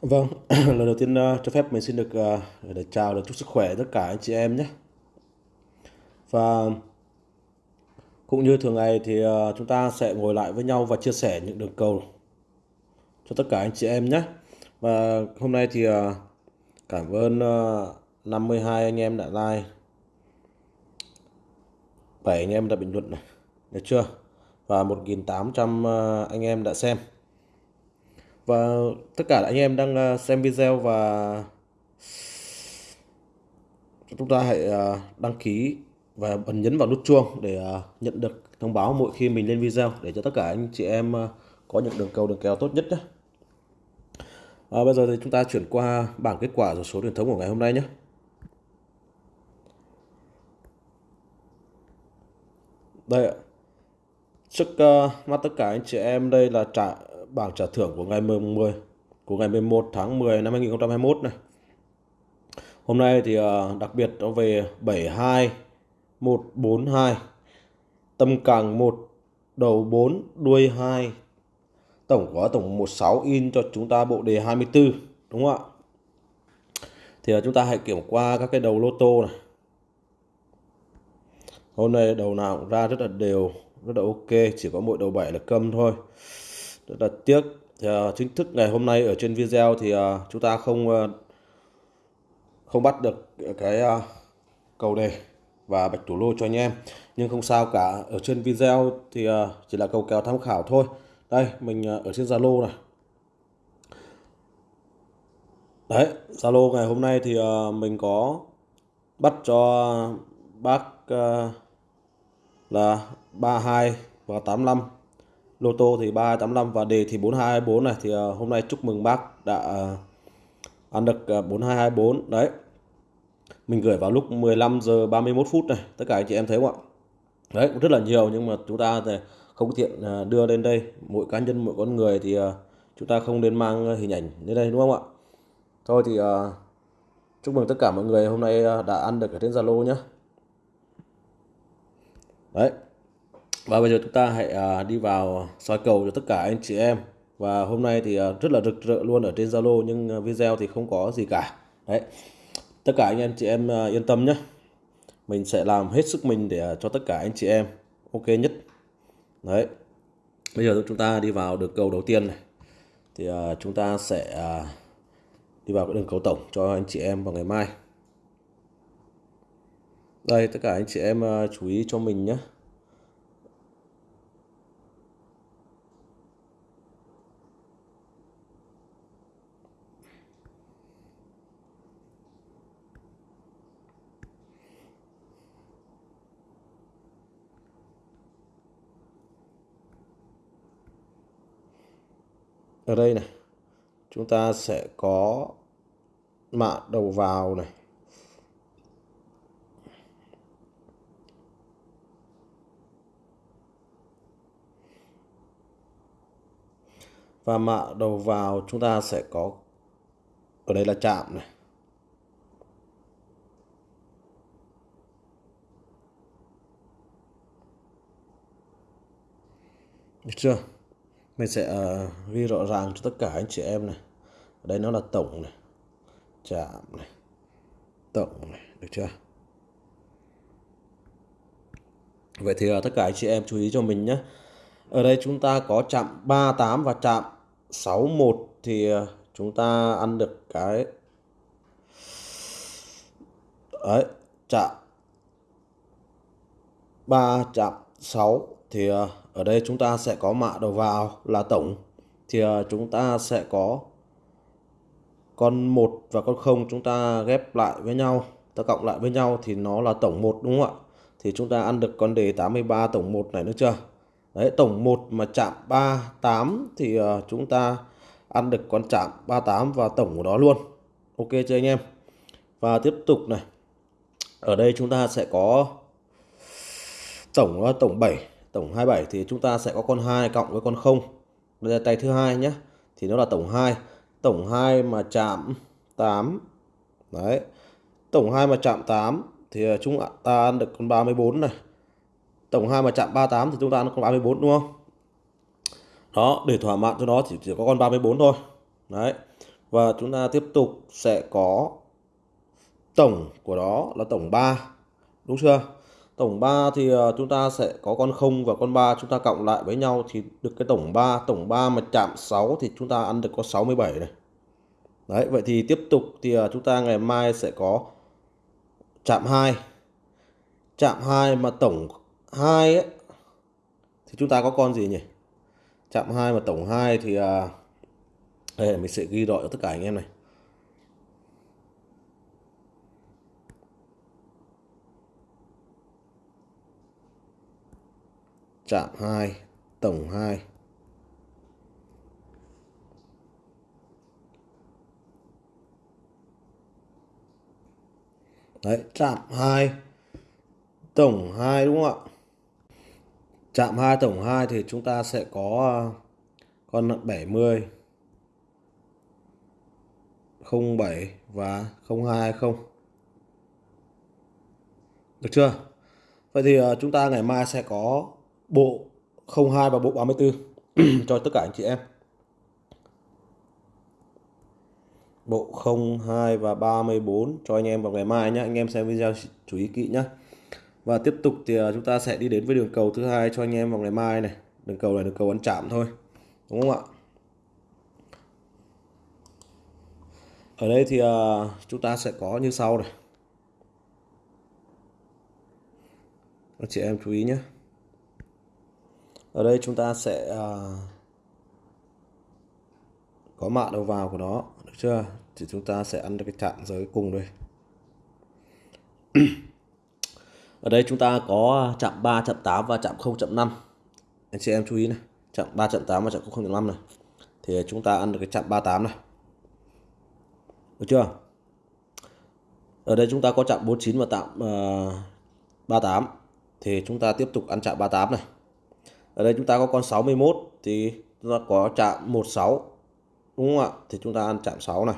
Vâng, lần đầu tiên uh, cho phép mình xin được uh, để chào và chúc sức khỏe tất cả anh chị em nhé. Và cũng như thường ngày thì uh, chúng ta sẽ ngồi lại với nhau và chia sẻ những đường cầu cho tất cả anh chị em nhé. Và hôm nay thì uh, cảm ơn uh, 52 anh em đã like, 7 anh em đã bình luận này, được chưa? Và 1.800 uh, anh em đã xem. Và tất cả anh em đang ờ, xem video và chúng ta hãy ờ, đăng ký và bấm nhấn vào nút chuông để ờ, nhận được thông báo mỗi khi mình lên video để cho tất cả anh chị em có những đường cầu đường kèo tốt nhất nhé. À, bây giờ thì chúng ta chuyển qua bảng kết quả rồi số truyền thống của ngày hôm nay nhé. Đây ạ. Trước uh, mắt tất cả anh chị em đây là trả bảng trả thưởng của ngày 10 của ngày 11 tháng 10 năm 2021 này. Hôm nay thì ờ, đặc biệt nó về 72 142 tâm càng 1 đầu 4 đuôi 2 tổng có tổng 16 in cho chúng ta bộ đề 24 đúng không ạ? Thì ờ, chúng ta hãy kiểm qua các cái đầu lô tô này. Hôm nay đầu nào cũng ra rất là đều, rất là ok, chỉ có mỗi đầu 7 là câm thôi. Rất là tiếc. Thì, uh, chính thức ngày hôm nay ở trên video thì uh, chúng ta không uh, không bắt được cái uh, cầu đề và bạch thủ lô cho anh em. Nhưng không sao cả. Ở trên video thì uh, chỉ là cầu kèo tham khảo thôi. Đây mình uh, ở trên Zalo này. Đấy Zalo ngày hôm nay thì uh, mình có bắt cho bác uh, là 32 và 85 lô tô thì 3285 và đề thì 4224 này. Thì ờ, hôm nay chúc mừng bác đã ờ, ăn được ờ, 4224 đấy. Mình gửi vào lúc 15 giờ 31 phút này. Tất cả anh chị em thấy không ạ? Đấy, cũng rất là nhiều nhưng mà chúng ta thì không tiện đưa lên đây. Mỗi cá nhân, mỗi con người thì chúng ta không nên mang hình ảnh như đây, đúng không ạ? Thôi thì chúc mừng tất cả mọi người hôm nay đã ăn được ở trên Zalo nhé đấy và bây giờ chúng ta hãy à, đi vào soi cầu cho tất cả anh chị em. Và hôm nay thì à, rất là rực rỡ luôn ở trên Zalo nhưng à, video thì không có gì cả. Đấy. Tất cả anh em chị em à, yên tâm nhé. Mình sẽ làm hết sức mình để à, cho tất cả anh chị em ok nhất. Đấy. Bây giờ chúng ta đi vào được cầu đầu tiên này. Thì à, chúng ta sẽ à, đi vào cái đường cầu tổng cho anh chị em vào ngày mai. Đây tất cả anh chị em à, chú ý cho mình nhé. Ở đây này, chúng ta sẽ có mạ đầu vào này. Và mạ đầu vào chúng ta sẽ có, ở đây là chạm này. Được chưa? Mình sẽ ờ, ghi rõ ràng cho tất cả anh chị em này. Ở đây nó là tổng này chạm này tổng này được chưa? Vậy thì ờ, tất cả anh chị em chú ý cho mình nhé. Ở đây chúng ta có chạm 38 và chạm 61 thì ờ, chúng ta ăn được cái đấy chạm 3 chạm 6 thì ờ, ở đây chúng ta sẽ có mạ đầu vào là tổng. Thì ờ, chúng ta sẽ có con 1 và con 0 chúng ta ghép lại với nhau, ta cộng lại với nhau thì nó là tổng 1 đúng không ạ? Thì chúng ta ăn được con đề 83 tổng 1 này nữa chưa? Đấy, tổng 1 mà chạm 38 thì ờ, chúng ta ăn được con chạm 38 và tổng của nó luôn. Ok chưa anh em? Và tiếp tục này. Ở đây chúng ta sẽ có tổng ờ, tổng 7 tổng 27 thì chúng ta sẽ có con 2 cộng với con 0 đây là tay thứ hai nhé. Thì nó là tổng 2 tổng 2 mà chạm 8 đấy. Tổng 2 mà chạm 8 thì chúng ta ăn được con 34 này. Tổng 2 mà chạm 38 thì chúng ta ăn được con 34 đúng không? Đó để thỏa mãn cho nó chỉ, chỉ có con 34 thôi. Đấy. Và chúng ta tiếp tục sẽ có tổng của đó là tổng 3 đúng chưa? Tổng 3 thì ờ, chúng ta sẽ có con 0 và con 3 chúng ta cộng lại với nhau thì được cái tổng 3 tổng 3 mà chạm 6 thì chúng ta ăn được có 67 này. Đấy vậy thì tiếp tục thì ờ, chúng ta ngày mai sẽ có chạm 2 chạm 2 mà tổng 2 ấy thì chúng ta có con gì nhỉ? Chạm 2 mà tổng 2 thì à, đây mình sẽ ghi rõ cho tất cả anh em này. Chạm 2 tổng 2 Đấy, chạm 2 tổng 2 đúng không ạ? Chạm 2 tổng 2 thì chúng ta sẽ có ờ, con 70 07 và 0220. Được chưa? Vậy thì ờ, chúng ta ngày mai sẽ có bộ 02 và bộ 34 cho tất cả anh chị em. Bộ 02 và 34 cho anh em vào ngày mai nhé. Anh em xem video chú ý kỹ nhé. Và tiếp tục thì à, chúng ta sẽ đi đến với đường cầu thứ hai cho anh em vào ngày mai này. Đường cầu này đường cầu ăn chạm thôi. Đúng không ạ? Ở đây thì à, chúng ta sẽ có như sau này. Anh chị em chú ý nhé. Ở đây chúng ta sẽ uh, có mạ đầu vào của nó, được chưa? Thì chúng ta sẽ ăn được cái chạm giới cùng đây. Ở đây chúng ta có chạm 3, chạm 8 và chạm 0 chạm 5 Anh chị em chú ý này, chạm 3, chạm 8 và chạm 0 chạm 5 này. Thì chúng ta ăn được cái chạm 38 này. Được chưa? Ở đây chúng ta có chạm 49 và chạm uh, 38. Thì chúng ta tiếp tục ăn chạm 38 này. Ở đây chúng ta có con 61 thì chúng ta có chạm 16. Đúng không ạ? Thì chúng ta ăn chạm 6 này.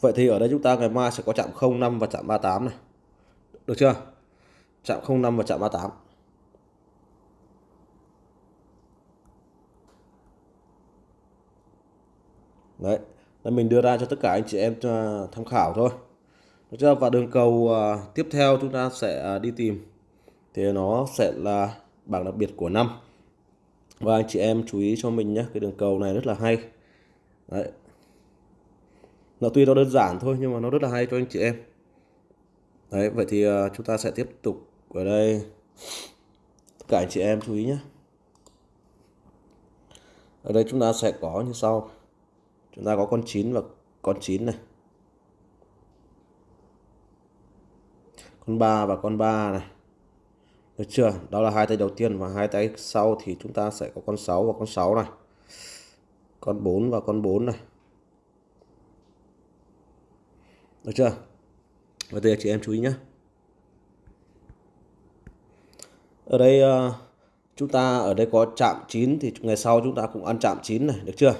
Vậy thì ở đây chúng ta ngày mai sẽ có chạm 05 và chạm 38 này. Được chưa? chạm 05 và chạm 38 đấy, là mình đưa ra cho tất cả anh chị em à, tham khảo thôi được chưa và đường cầu à, tiếp theo chúng ta sẽ à, đi tìm thì nó sẽ là bảng đặc biệt của năm. Và anh chị em chú ý cho mình nhé, cái đường cầu này rất là hay. Đấy. Nó tuy nó đơn giản thôi, nhưng mà nó rất là hay cho anh chị em. Đấy, vậy thì à, chúng ta sẽ tiếp tục ở đây. Tất cả anh chị em chú ý nhé. Ở đây chúng ta sẽ có như sau. Chúng ta có con 9 và con 9 này. Con 3 và con 3 này được chưa? Đó là hai tay đầu tiên và hai tay sau thì chúng ta sẽ có con 6 và con 6 này. Con 4 và con 4 này. Được chưa? Và đây chị em chú ý nhé ở đây uh, chúng ta ở đây có chạm 9 thì ngày sau chúng ta cũng ăn chạm 9 này được chưa?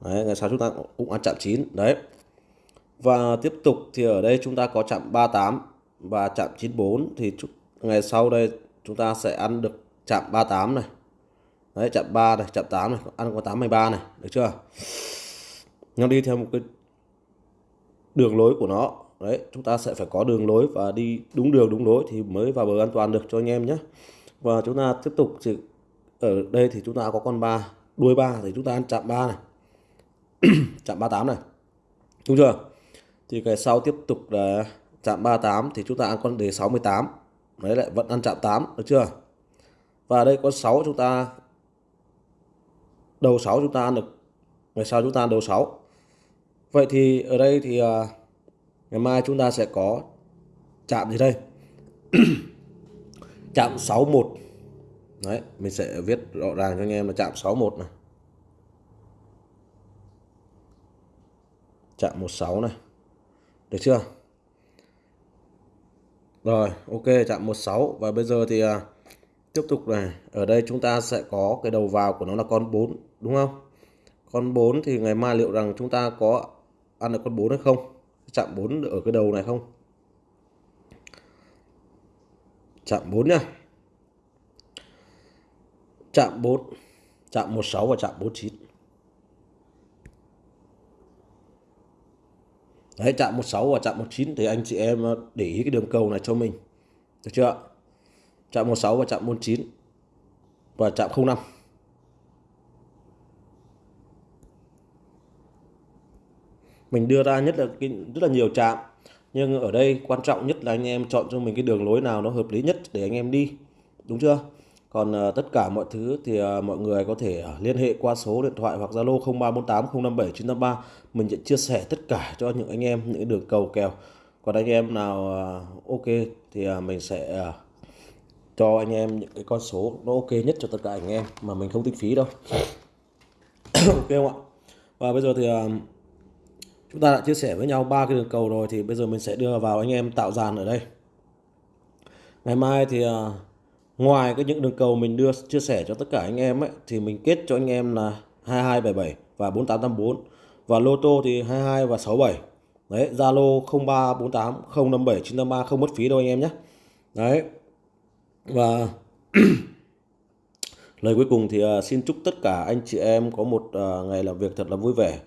Đấy, ngày sau chúng ta cũng ăn chạm 9 đấy. Và tiếp tục thì ở đây chúng ta có chạm 38 và chạm 94 thì ngày sau đây chúng ta sẽ ăn được chạm 38 này. Đấy, chạm 3 này, chạm 8 này, ăn có 83 này, được chưa? Nó đi theo một cái đường lối của nó. Đấy, chúng ta sẽ phải có đường lối và đi đúng đường, đúng lối thì mới vào bờ an toàn được cho anh em nhé. Và chúng ta tiếp tục thì ở đây thì chúng ta có con ba, đuôi ba thì chúng ta ăn chạm ba này. Chạm 38 này. Đúng chưa? Thì cái sau tiếp tục là chạm 38 thì chúng ta ăn con đề 68 đấy lại vẫn ăn chạm 8 được chưa? Và đây có 6 chúng ta đầu 6 chúng ta ăn được ngày sau chúng ta ăn đầu 6 vậy thì ở đây thì uh, ngày mai chúng ta sẽ có chạm gì đây? Chạm 61 đấy mình sẽ viết rõ ràng cho anh em là chạm 61 này. Chạm 16 này. Được chưa? Rồi ok chạm 16 và bây giờ thì à, tiếp tục này. Ở đây chúng ta sẽ có cái đầu vào của nó là con 4 đúng không? Con 4 thì ngày mai liệu rằng chúng ta có ăn được con 4 hay không? Chạm 4 ở cái đầu này không? Chạm 4 nha. chạm 4 chạm 16 và chạm 49 đấy chạm 16 và chạm 19 thì anh chị em ờ, để ý cái đường cầu này cho mình. Được chưa chạm 16 và chạm 49 và chạm 05 mình đưa ra nhất là cái, rất là nhiều chạm nhưng ở đây quan trọng nhất là anh em chọn cho mình cái đường lối nào nó hợp lý nhất để anh em đi. Đúng chưa? Còn uh, tất cả mọi thứ thì uh, mọi người có thể uh, liên hệ qua số điện thoại hoặc Zalo 0348 057 983 mình sẽ chia sẻ tất cả cho những anh em những đường cầu kèo. Còn anh em nào uh, ok thì uh, mình sẽ uh, cho anh em những cái con số nó ok nhất cho tất cả anh em mà mình không tính phí đâu. Ok không ạ? Và bây giờ thì uh, chúng ta đã chia sẻ với nhau ba cái đường cầu rồi thì bây giờ mình sẽ đưa vào anh em tạo dàn ở đây. Ngày mai thì uh, ngoài cái những đường cầu mình đưa chia sẻ cho tất cả anh em ấy thì mình kết cho anh em là 2277 và 4884 và lô tô thì 22 và 67 đấy Zalo 0348 057 953 không mất phí đâu anh em nhé. Đấy. Và lời cuối cùng thì uh, xin chúc tất cả anh chị em có một uh, ngày làm việc thật là vui vẻ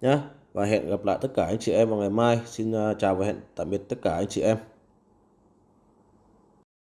nhé. Và hẹn gặp lại tất cả anh chị em vào ngày mai. Xin uh, chào và hẹn tạm biệt tất cả anh chị em.